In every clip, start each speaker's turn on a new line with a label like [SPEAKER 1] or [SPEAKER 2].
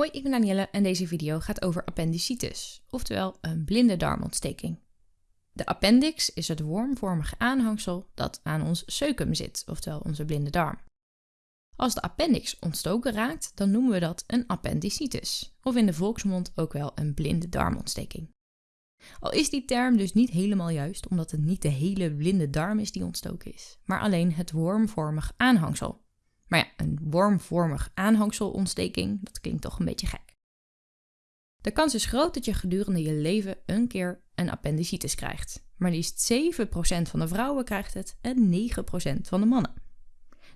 [SPEAKER 1] Hoi, ik ben Danielle en deze video gaat over appendicitis, oftewel een blinde darmontsteking. De appendix is het wormvormige aanhangsel dat aan ons ceutrum zit, oftewel onze blinde darm. Als de appendix ontstoken raakt, dan noemen we dat een appendicitis, of in de volksmond ook wel een blinde darmontsteking. Al is die term dus niet helemaal juist, omdat het niet de hele blinde darm is die ontstoken is, maar alleen het wormvormig aanhangsel. Maar ja, een wormvormig aanhangselontsteking, dat klinkt toch een beetje gek. De kans is groot dat je gedurende je leven een keer een appendicitis krijgt. Maar liefst 7% van de vrouwen krijgt het en 9% van de mannen.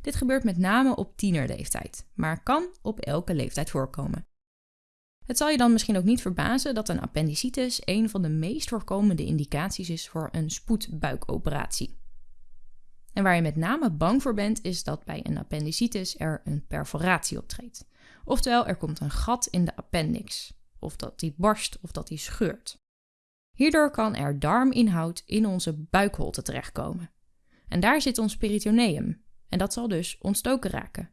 [SPEAKER 1] Dit gebeurt met name op tienerleeftijd, maar kan op elke leeftijd voorkomen. Het zal je dan misschien ook niet verbazen dat een appendicitis een van de meest voorkomende indicaties is voor een spoedbuikoperatie. En waar je met name bang voor bent, is dat bij een appendicitis er een perforatie optreedt. Oftewel, er komt een gat in de appendix, of dat die barst of dat die scheurt. Hierdoor kan er darminhoud in onze buikholte terechtkomen. En daar zit ons peritoneum, en dat zal dus ontstoken raken.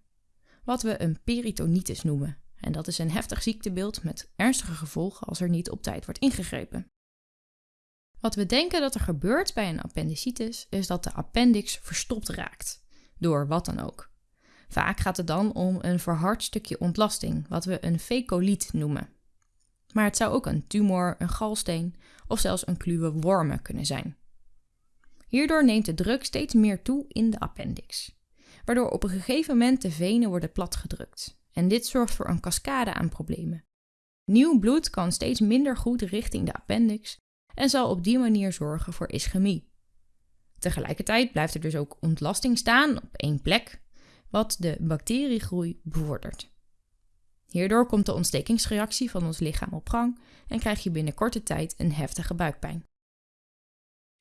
[SPEAKER 1] Wat we een peritonitis noemen. En dat is een heftig ziektebeeld met ernstige gevolgen als er niet op tijd wordt ingegrepen. Wat we denken dat er gebeurt bij een appendicitis is dat de appendix verstopt raakt, door wat dan ook. Vaak gaat het dan om een verhard stukje ontlasting, wat we een fecoliet noemen. Maar het zou ook een tumor, een galsteen of zelfs een kluwe wormen kunnen zijn. Hierdoor neemt de druk steeds meer toe in de appendix, waardoor op een gegeven moment de venen worden platgedrukt. En dit zorgt voor een cascade aan problemen. Nieuw bloed kan steeds minder goed richting de appendix en zal op die manier zorgen voor ischemie. Tegelijkertijd blijft er dus ook ontlasting staan op één plek, wat de bacteriegroei bevordert. Hierdoor komt de ontstekingsreactie van ons lichaam op gang en krijg je binnen korte tijd een heftige buikpijn.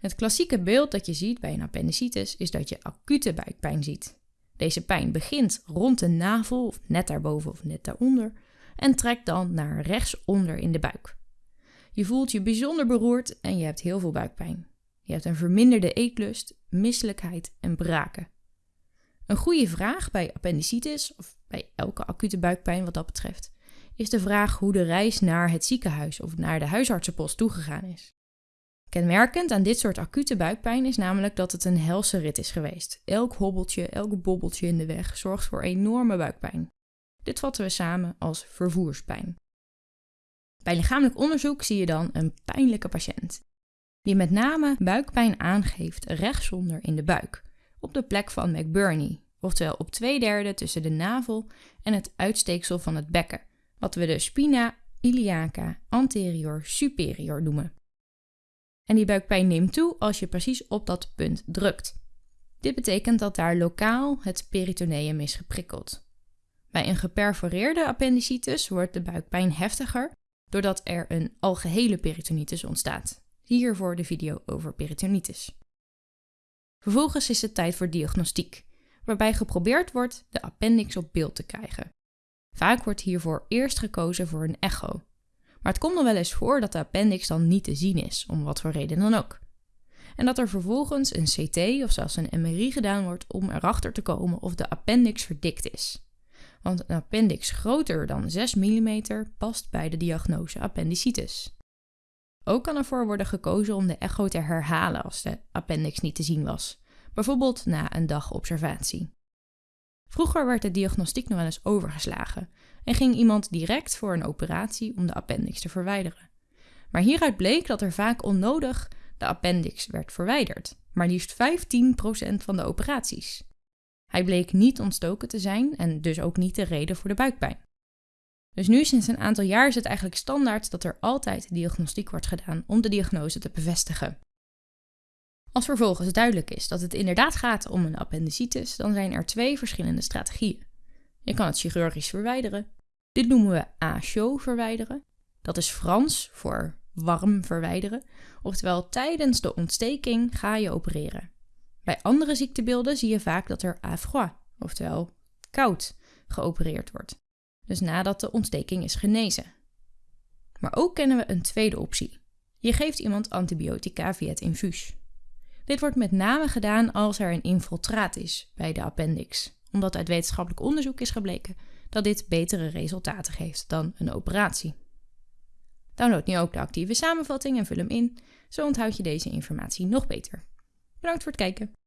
[SPEAKER 1] Het klassieke beeld dat je ziet bij een appendicitis is dat je acute buikpijn ziet. Deze pijn begint rond de navel, of net daarboven of net daaronder, en trekt dan naar rechtsonder in de buik. Je voelt je bijzonder beroerd en je hebt heel veel buikpijn. Je hebt een verminderde eetlust, misselijkheid en braken. Een goede vraag bij appendicitis, of bij elke acute buikpijn wat dat betreft, is de vraag hoe de reis naar het ziekenhuis of naar de huisartsenpost toegegaan is. Kenmerkend aan dit soort acute buikpijn is namelijk dat het een helse rit is geweest. Elk hobbeltje, elk bobbeltje in de weg zorgt voor enorme buikpijn. Dit vatten we samen als vervoerspijn. Bij lichamelijk onderzoek zie je dan een pijnlijke patiënt, die met name buikpijn aangeeft rechtsonder in de buik, op de plek van McBurney, oftewel op twee derde tussen de navel en het uitsteeksel van het bekken, wat we de spina iliaca anterior superior noemen. En die buikpijn neemt toe als je precies op dat punt drukt. Dit betekent dat daar lokaal het peritoneum is geprikkeld. Bij een geperforeerde appendicitis wordt de buikpijn heftiger doordat er een algehele peritonitis ontstaat. Hiervoor de video over peritonitis. Vervolgens is het tijd voor diagnostiek, waarbij geprobeerd wordt de appendix op beeld te krijgen. Vaak wordt hiervoor eerst gekozen voor een echo. Maar het komt nog wel eens voor dat de appendix dan niet te zien is, om wat voor reden dan ook. En dat er vervolgens een CT of zelfs een MRI gedaan wordt om erachter te komen of de appendix verdikt is want een appendix groter dan 6 mm past bij de diagnose appendicitis. Ook kan ervoor worden gekozen om de echo te herhalen als de appendix niet te zien was, bijvoorbeeld na een dag observatie. Vroeger werd de diagnostiek nog wel eens overgeslagen en ging iemand direct voor een operatie om de appendix te verwijderen. Maar hieruit bleek dat er vaak onnodig de appendix werd verwijderd, maar liefst 15% van de operaties. Hij bleek niet ontstoken te zijn en dus ook niet de reden voor de buikpijn. Dus nu sinds een aantal jaar is het eigenlijk standaard dat er altijd diagnostiek wordt gedaan om de diagnose te bevestigen. Als vervolgens duidelijk is dat het inderdaad gaat om een appendicitis, dan zijn er twee verschillende strategieën. Je kan het chirurgisch verwijderen. Dit noemen we chaud verwijderen. Dat is Frans voor warm verwijderen. Oftewel tijdens de ontsteking ga je opereren. Bij andere ziektebeelden zie je vaak dat er à froid, oftewel koud, geopereerd wordt. Dus nadat de ontsteking is genezen. Maar ook kennen we een tweede optie. Je geeft iemand antibiotica via het infuus. Dit wordt met name gedaan als er een infiltraat is bij de appendix, omdat uit wetenschappelijk onderzoek is gebleken dat dit betere resultaten geeft dan een operatie. Download nu ook de actieve samenvatting en vul hem in, zo onthoud je deze informatie nog beter. Bedankt voor het kijken.